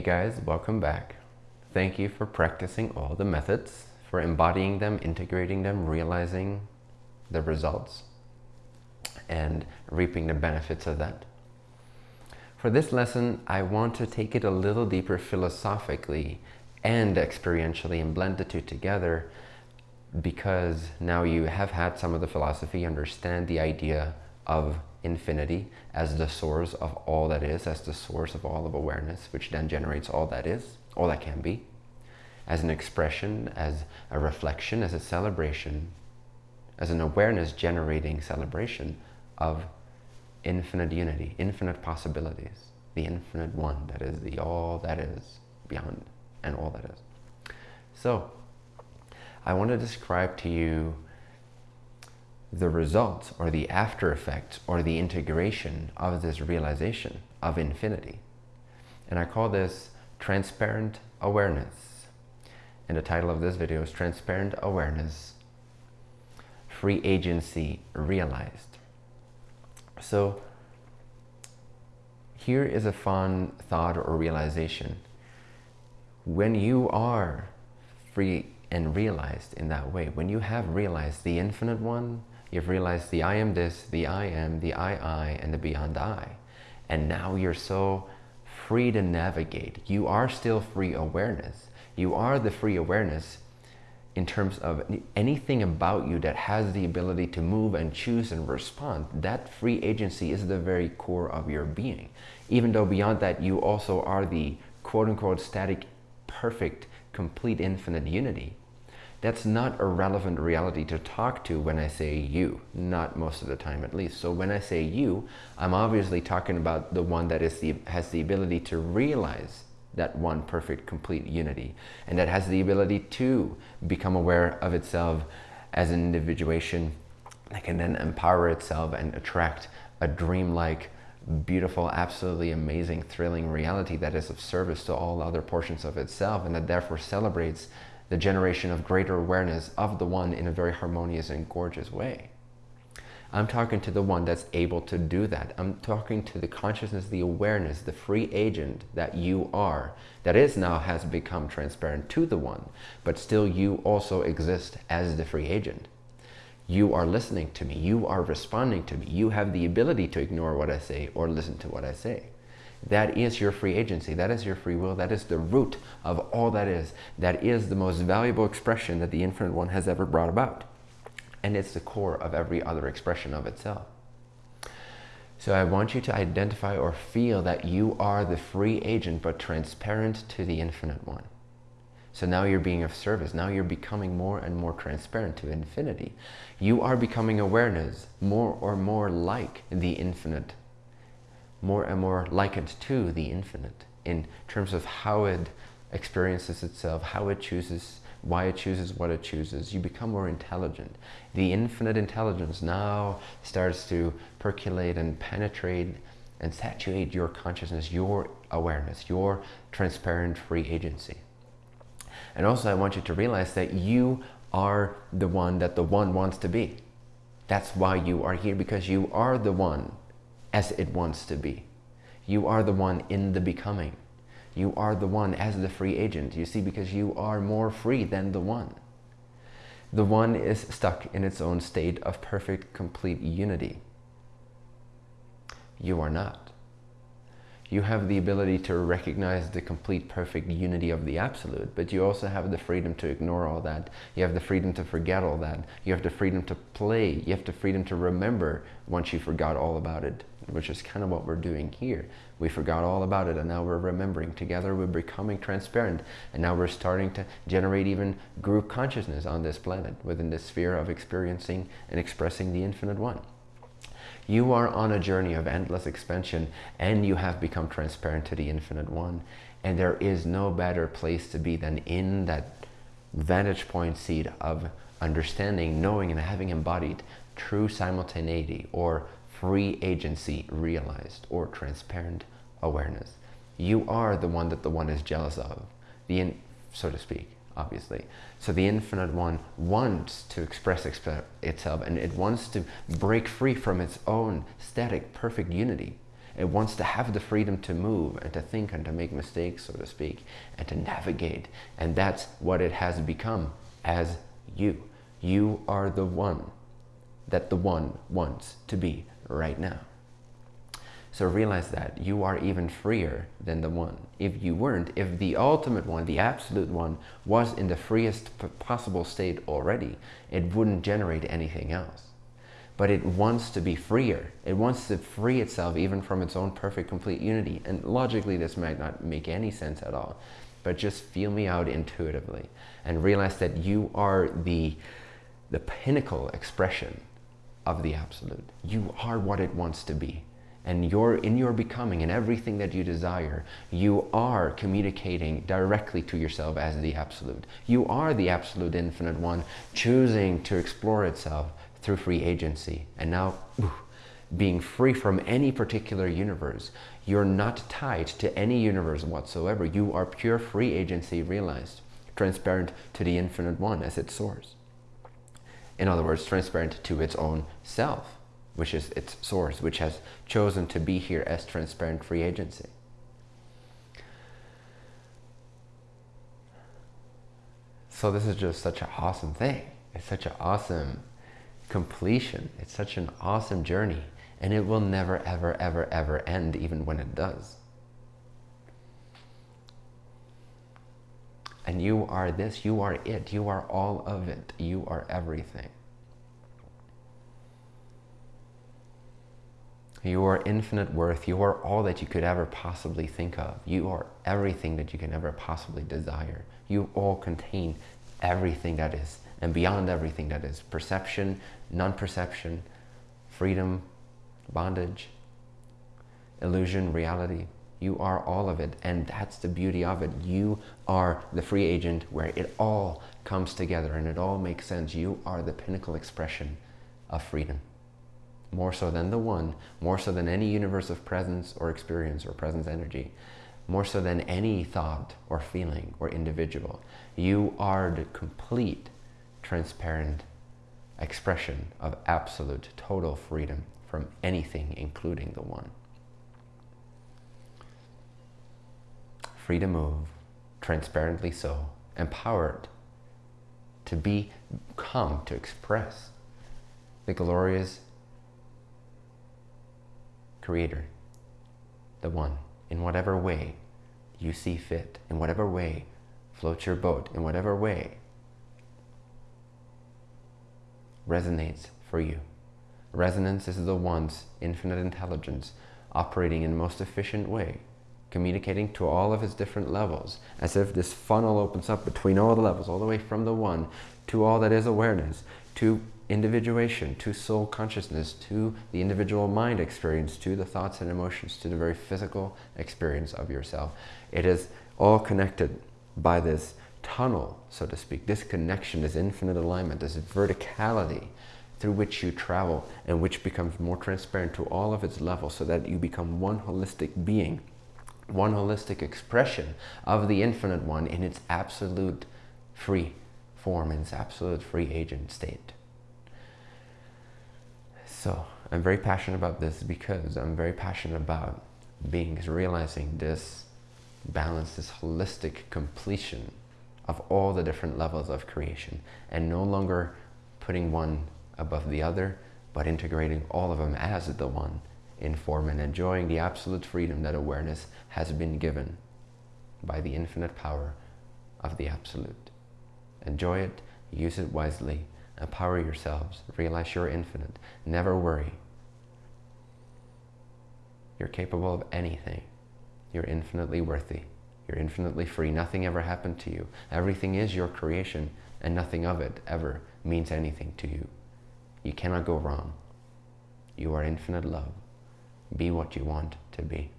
Hey guys, welcome back. Thank you for practicing all the methods, for embodying them, integrating them, realizing the results, and reaping the benefits of that. For this lesson, I want to take it a little deeper philosophically and experientially and blend the two together because now you have had some of the philosophy, understand the idea of infinity as the source of all that is, as the source of all of awareness, which then generates all that is, all that can be, as an expression, as a reflection, as a celebration, as an awareness generating celebration of infinite unity, infinite possibilities, the infinite one that is the all that is beyond and all that is. So I want to describe to you the results or the after effects or the integration of this realization of infinity. And I call this transparent awareness. And the title of this video is Transparent Awareness, Free Agency Realized. So here is a fun thought or realization. When you are free and realized in that way, when you have realized the infinite one, You've realized the I am this, the I am, the I, I, and the beyond I. And now you're so free to navigate. You are still free awareness. You are the free awareness in terms of anything about you that has the ability to move and choose and respond. That free agency is the very core of your being. Even though beyond that, you also are the quote unquote static, perfect, complete, infinite unity that's not a relevant reality to talk to when I say you, not most of the time at least. So when I say you, I'm obviously talking about the one that is the, has the ability to realize that one perfect, complete unity, and that has the ability to become aware of itself as an individuation that can then empower itself and attract a dreamlike, beautiful, absolutely amazing, thrilling reality that is of service to all other portions of itself and that therefore celebrates the generation of greater awareness of the one in a very harmonious and gorgeous way. I'm talking to the one that's able to do that. I'm talking to the consciousness, the awareness, the free agent that you are, that is now has become transparent to the one, but still you also exist as the free agent. You are listening to me. You are responding to me. You have the ability to ignore what I say or listen to what I say. That is your free agency. That is your free will. That is the root of all that is. That is the most valuable expression that the Infinite One has ever brought about. And it's the core of every other expression of itself. So I want you to identify or feel that you are the free agent, but transparent to the Infinite One. So now you're being of service. Now you're becoming more and more transparent to infinity. You are becoming awareness more or more like the infinite more and more likened to the infinite in terms of how it experiences itself, how it chooses, why it chooses what it chooses. You become more intelligent. The infinite intelligence now starts to percolate and penetrate and saturate your consciousness, your awareness, your transparent free agency. And also I want you to realize that you are the one that the one wants to be. That's why you are here because you are the one as it wants to be. You are the one in the becoming. You are the one as the free agent, you see, because you are more free than the one. The one is stuck in its own state of perfect, complete unity. You are not. You have the ability to recognize the complete, perfect unity of the Absolute, but you also have the freedom to ignore all that. You have the freedom to forget all that. You have the freedom to play. You have the freedom to remember once you forgot all about it which is kind of what we're doing here. We forgot all about it and now we're remembering. Together we're becoming transparent and now we're starting to generate even group consciousness on this planet within the sphere of experiencing and expressing the infinite one. You are on a journey of endless expansion and you have become transparent to the infinite one. And there is no better place to be than in that vantage point seat of understanding, knowing, and having embodied true simultaneity or free agency realized or transparent awareness. You are the one that the one is jealous of, the in, so to speak, obviously. So the infinite one wants to express itself and it wants to break free from its own static, perfect unity. It wants to have the freedom to move and to think and to make mistakes, so to speak, and to navigate. And that's what it has become as you. You are the one that the one wants to be right now. So realize that you are even freer than the one. If you weren't, if the ultimate one, the absolute one, was in the freest possible state already, it wouldn't generate anything else. But it wants to be freer. It wants to free itself even from its own perfect, complete unity. And logically, this might not make any sense at all. But just feel me out intuitively and realize that you are the, the pinnacle expression of the absolute. You are what it wants to be and you're in your becoming and everything that you desire, you are communicating directly to yourself as the absolute. You are the absolute infinite one choosing to explore itself through free agency. And now, being free from any particular universe, you're not tied to any universe whatsoever. You are pure free agency realized, transparent to the infinite one as its source. In other words, transparent to its own self which is its source, which has chosen to be here as transparent free agency. So this is just such an awesome thing. It's such an awesome completion. It's such an awesome journey. And it will never, ever, ever, ever end, even when it does. And you are this, you are it, you are all of it, you are everything. You are infinite worth. You are all that you could ever possibly think of. You are everything that you can ever possibly desire. You all contain everything that is and beyond everything that is perception, non-perception, freedom, bondage, illusion, reality. You are all of it, and that's the beauty of it. You are the free agent where it all comes together and it all makes sense. You are the pinnacle expression of freedom more so than the one, more so than any universe of presence or experience or presence energy, more so than any thought or feeling or individual. You are the complete, transparent expression of absolute, total freedom from anything, including the one. Free to move, transparently so, empowered to be, come to express the glorious Creator, the One, in whatever way you see fit, in whatever way floats your boat, in whatever way resonates for you. Resonance is the One's infinite intelligence operating in most efficient way, communicating to all of its different levels, as if this funnel opens up between all the levels, all the way from the One to all that is awareness, to individuation, to soul consciousness, to the individual mind experience, to the thoughts and emotions, to the very physical experience of yourself. It is all connected by this tunnel, so to speak, this connection, this infinite alignment, this verticality through which you travel and which becomes more transparent to all of its levels so that you become one holistic being, one holistic expression of the infinite one in its absolute free form, in its absolute free agent state. So I'm very passionate about this because I'm very passionate about beings realizing this balance, this holistic completion of all the different levels of creation and no longer putting one above the other, but integrating all of them as the one in form and enjoying the absolute freedom that awareness has been given by the infinite power of the absolute. Enjoy it, use it wisely, Empower yourselves. Realize you're infinite. Never worry. You're capable of anything. You're infinitely worthy. You're infinitely free. Nothing ever happened to you. Everything is your creation and nothing of it ever means anything to you. You cannot go wrong. You are infinite love. Be what you want to be.